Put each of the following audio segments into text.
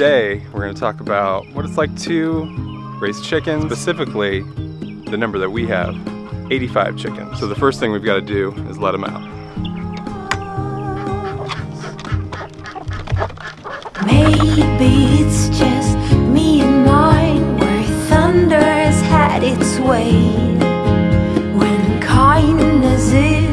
Today we're going to talk about what it's like to raise chickens, specifically the number that we have, 85 chickens. So the first thing we've got to do is let them out. Maybe it's just me and mine where thunder has had its way. When kindness is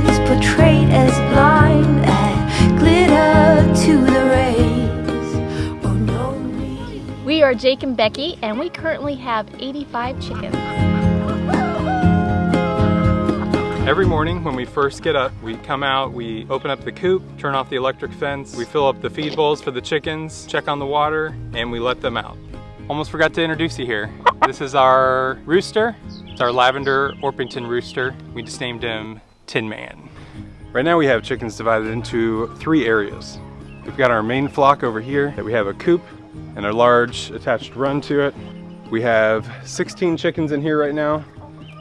are Jake and Becky, and we currently have 85 chickens. Every morning when we first get up, we come out, we open up the coop, turn off the electric fence, we fill up the feed bowls for the chickens, check on the water, and we let them out. Almost forgot to introduce you here. This is our rooster. It's our lavender Orpington rooster. We just named him Tin Man. Right now we have chickens divided into three areas. We've got our main flock over here that we have a coop and a large attached run to it. We have 16 chickens in here right now.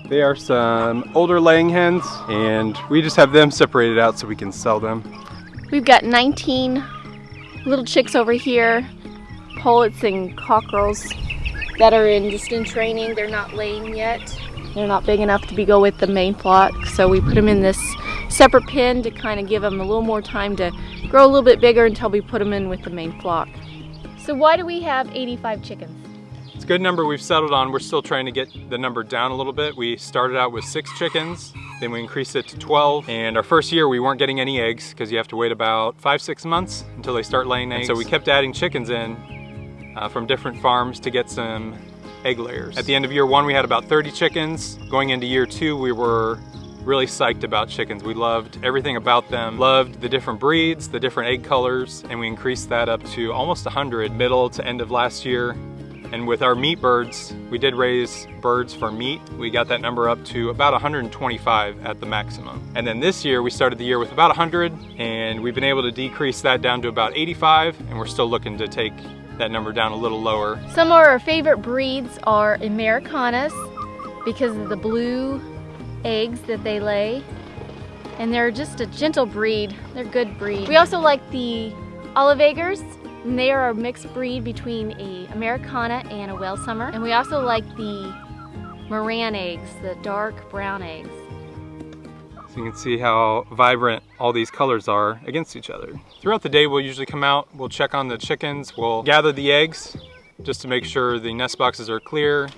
They are some older laying hens and we just have them separated out so we can sell them. We've got 19 little chicks over here, pullets and cockerels that are in just in training. They're not laying yet. They're not big enough to be go with the main flock, so we put them in this separate pen to kind of give them a little more time to grow a little bit bigger until we put them in with the main flock. So why do we have 85 chickens? It's a good number we've settled on. We're still trying to get the number down a little bit. We started out with six chickens, then we increased it to 12. And our first year we weren't getting any eggs because you have to wait about five, six months until they start laying eggs. And so we kept adding chickens in uh, from different farms to get some egg layers. At the end of year one, we had about 30 chickens. Going into year two, we were really psyched about chickens. We loved everything about them, loved the different breeds, the different egg colors, and we increased that up to almost 100 middle to end of last year. And with our meat birds, we did raise birds for meat. We got that number up to about 125 at the maximum. And then this year, we started the year with about 100, and we've been able to decrease that down to about 85, and we're still looking to take that number down a little lower. Some of our favorite breeds are Americanas because of the blue eggs that they lay. And they're just a gentle breed. They're good breed. We also like the Olive Eggers. And they are a mixed breed between a Americana and a Welsummer. And we also like the Marans eggs, the dark brown eggs. So you can see how vibrant all these colors are against each other. Throughout the day, we'll usually come out, we'll check on the chickens, we'll gather the eggs just to make sure the nest boxes are clear.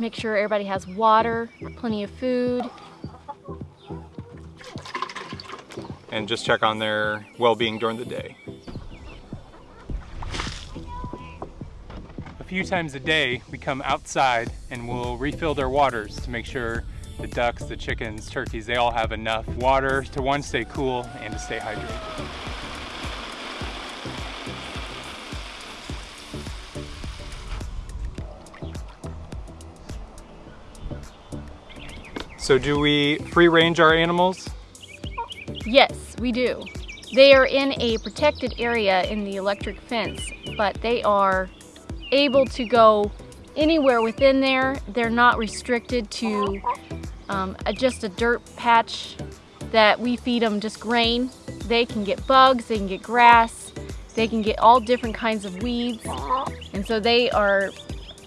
Make sure everybody has water, plenty of food. And just check on their well-being during the day. A few times a day, we come outside and we'll refill their waters to make sure the ducks, the chickens, turkeys, they all have enough water to one, stay cool and to stay hydrated. So do we free range our animals? Yes, we do. They are in a protected area in the electric fence, but they are able to go anywhere within there. They're not restricted to um, a, just a dirt patch that we feed them just grain. They can get bugs, they can get grass, they can get all different kinds of weeds. And so they are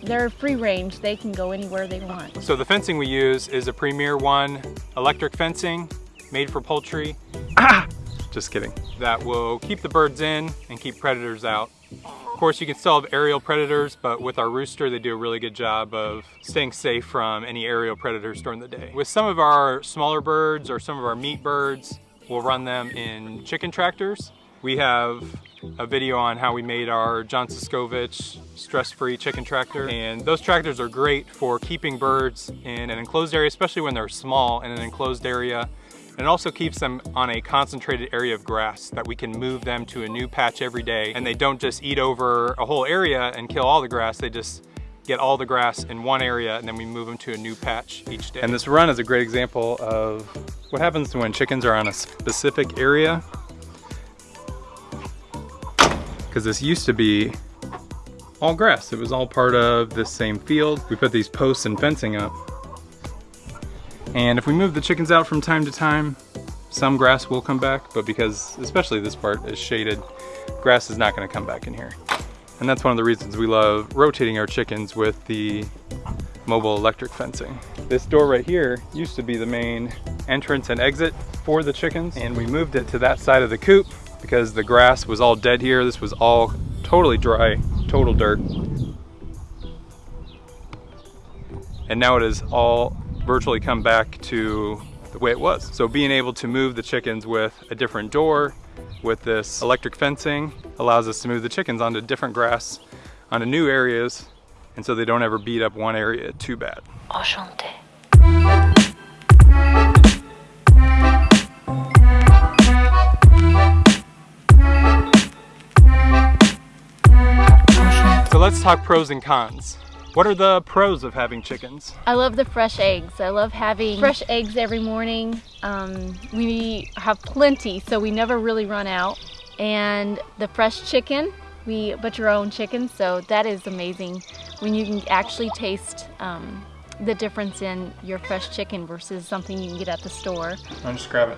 they're free range. They can go anywhere they want. So the fencing we use is a Premier One electric fencing made for poultry. Ah! Just kidding. That will keep the birds in and keep predators out. Of course, you can still have aerial predators, but with our rooster, they do a really good job of staying safe from any aerial predators during the day. With some of our smaller birds or some of our meat birds, we'll run them in chicken tractors. We have a video on how we made our John Suscovich stress-free chicken tractor. And those tractors are great for keeping birds in an enclosed area, especially when they're small in an enclosed area. And it also keeps them on a concentrated area of grass that we can move them to a new patch every day. And they don't just eat over a whole area and kill all the grass, they just get all the grass in one area and then we move them to a new patch each day. And this run is a great example of what happens when chickens are on a specific area because this used to be all grass. It was all part of this same field. We put these posts and fencing up. And if we move the chickens out from time to time, some grass will come back, but because especially this part is shaded, grass is not gonna come back in here. And that's one of the reasons we love rotating our chickens with the mobile electric fencing. This door right here used to be the main entrance and exit for the chickens, and we moved it to that side of the coop because the grass was all dead here. This was all totally dry, total dirt. And now it has all virtually come back to the way it was. So being able to move the chickens with a different door, with this electric fencing, allows us to move the chickens onto different grass, onto new areas, and so they don't ever beat up one area too bad. Enchanté. So let's talk pros and cons. What are the pros of having chickens? I love the fresh eggs. I love having fresh eggs every morning. Um, we have plenty, so we never really run out. And the fresh chicken, we butcher our own chicken, so that is amazing when you can actually taste um, the difference in your fresh chicken versus something you can get at the store. I'll just grab it.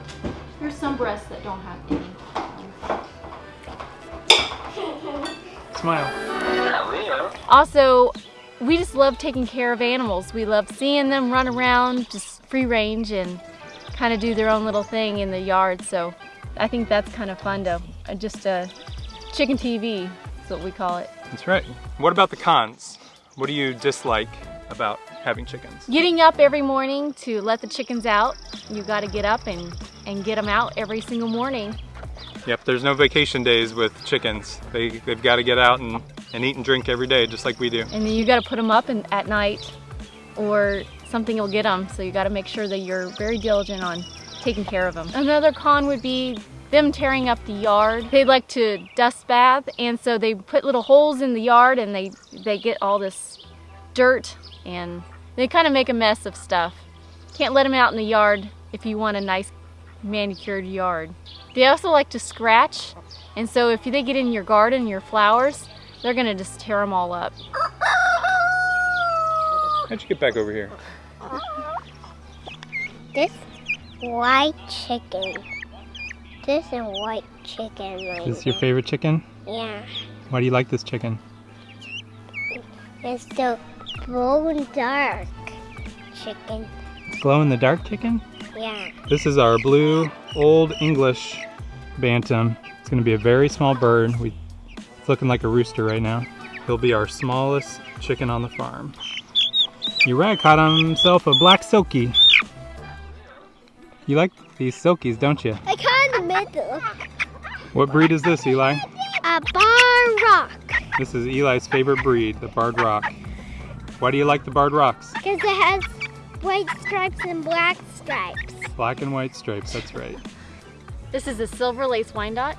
There's some breasts that don't have any. Smile. Also, we just love taking care of animals. We love seeing them run around, just free range and kind of do their own little thing in the yard. So I think that's kind of fun to uh, just uh, chicken TV is what we call it. That's right. What about the cons? What do you dislike about having chickens? Getting up every morning to let the chickens out. You got to get up and, and get them out every single morning. Yep, there's no vacation days with chickens. They, they've got to get out and, and eat and drink every day, just like we do. And then you got to put them up in, at night or something will get them. So you got to make sure that you're very diligent on taking care of them. Another con would be them tearing up the yard. They like to dust bath and so they put little holes in the yard and they, they get all this dirt and they kind of make a mess of stuff. Can't let them out in the yard if you want a nice manicured yard. They also like to scratch and so if they get in your garden, your flowers, they're gonna just tear them all up. How'd you get back over here? This white chicken. This is white chicken. Right This is your favorite chicken? Yeah. Why do you like this chicken? It's a glow-in-the-dark chicken. Glow in the dark chicken? Yeah. This is our blue Old English Bantam. It's gonna be a very small bird. We, it's looking like a rooster right now. He'll be our smallest chicken on the farm. Uriah caught himself a black Silkie. You like these Silkies, don't you? I caught in the middle. What breed is this, Eli? A bar rock. This is Eli's favorite breed, the Barred Rock. Why do you like the Barred Rocks? Because it has white stripes and black stripes. Black and white stripes, that's right. This is a silver lace Wyandotte.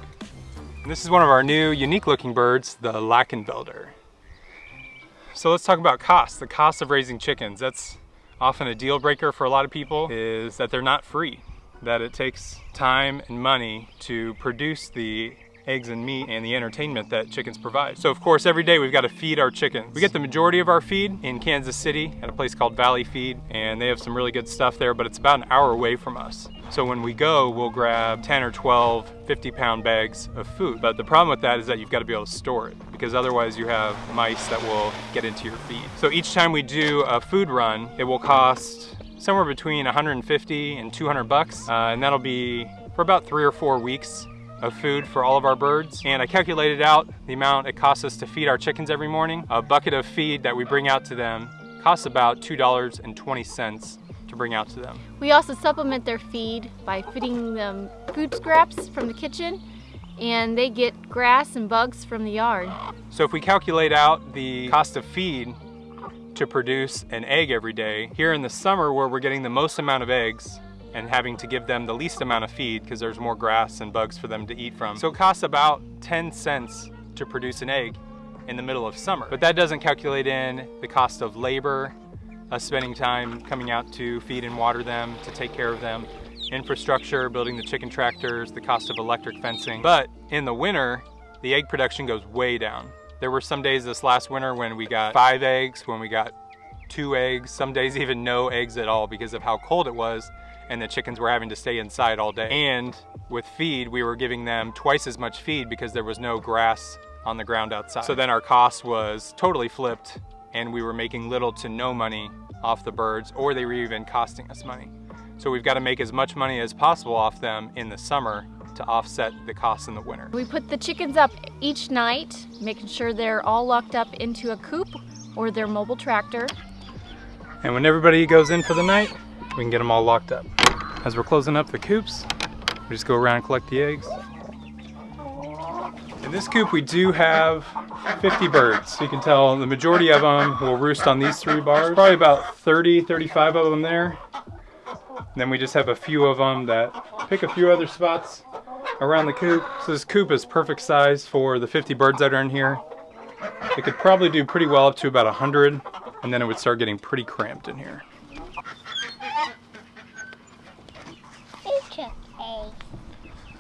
This is one of our new unique looking birds, the Lakenvelder. So let's talk about cost. The cost of raising chickens. That's often a deal breaker for a lot of people is that they're not free. That it takes time and money to produce the eggs and meat and the entertainment that chickens provide. So of course every day we've got to feed our chickens. We get the majority of our feed in Kansas City at a place called Valley Feed and they have some really good stuff there but it's about an hour away from us. So when we go we'll grab 10 or 12 50 pound bags of food. But the problem with that is that you've got to be able to store it because otherwise you have mice that will get into your feed. So each time we do a food run it will cost somewhere between 150 and 200 bucks uh, and that'll be for about three or four weeks of food for all of our birds. And I calculated out the amount it costs us to feed our chickens every morning. A bucket of feed that we bring out to them costs about $2.20 to bring out to them. We also supplement their feed by feeding them food scraps from the kitchen and they get grass and bugs from the yard. So if we calculate out the cost of feed to produce an egg every day, here in the summer where we're getting the most amount of eggs, and having to give them the least amount of feed because there's more grass and bugs for them to eat from. So it costs about 10 cents to produce an egg in the middle of summer. But that doesn't calculate in the cost of labor, us spending time coming out to feed and water them, to take care of them, infrastructure, building the chicken tractors, the cost of electric fencing. But in the winter, the egg production goes way down There were some days this last winter when we got five eggs, when we got two eggs, some days even no eggs at all because of how cold it was and the chickens were having to stay inside all day. And with feed, we were giving them twice as much feed because there was no grass on the ground outside. So then our cost was totally flipped and we were making little to no money off the birds or they were even costing us money. So we've got to make as much money as possible off them in the summer to offset the costs in the winter. We put the chickens up each night, making sure they're all locked up into a coop or their mobile tractor. And when everybody goes in for the night, we can get them all locked up. As we're closing up the coops, we just go around and collect the eggs. In this coop, we do have 50 birds. You can tell the majority of them will roost on these three bars. Probably about 30, 35 of them there. And then we just have a few of them that pick a few other spots around the coop. So this coop is perfect size for the 50 birds that are in here. It could probably do pretty well up to about 100 and then it would start getting pretty cramped in here.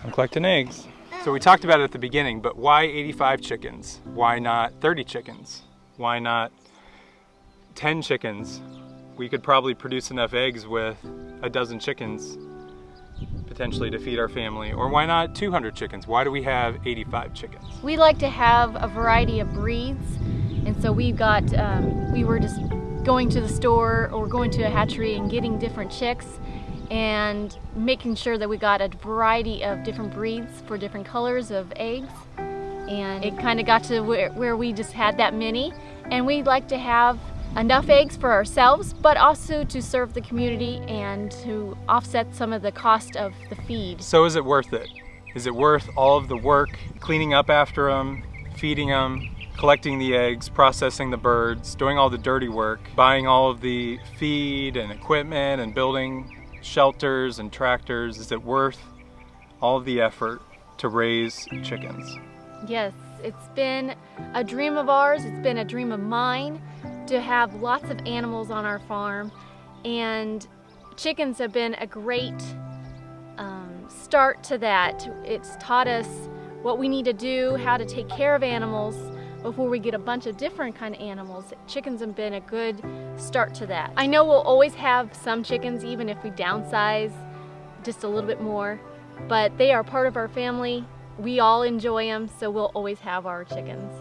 I'm collecting eggs. So we talked about it at the beginning, but why 85 chickens? Why not 30 chickens? Why not 10 chickens? We could probably produce enough eggs with a dozen chickens potentially to feed our family. Or why not 200 chickens? Why do we have 85 chickens? We like to have a variety of breeds and so we got, um, we were just going to the store or going to a hatchery and getting different chicks and making sure that we got a variety of different breeds for different colors of eggs. And it kind of got to where, where we just had that many. And we like to have enough eggs for ourselves, but also to serve the community and to offset some of the cost of the feed. So is it worth it? Is it worth all of the work, cleaning up after them, feeding them, collecting the eggs, processing the birds, doing all the dirty work, buying all of the feed and equipment and building shelters and tractors, is it worth all the effort to raise chickens? Yes, it's been a dream of ours, it's been a dream of mine to have lots of animals on our farm and chickens have been a great um, start to that. It's taught us what we need to do, how to take care of animals, before we get a bunch of different kind of animals. Chickens have been a good start to that. I know we'll always have some chickens even if we downsize just a little bit more, but they are part of our family. We all enjoy them, so we'll always have our chickens.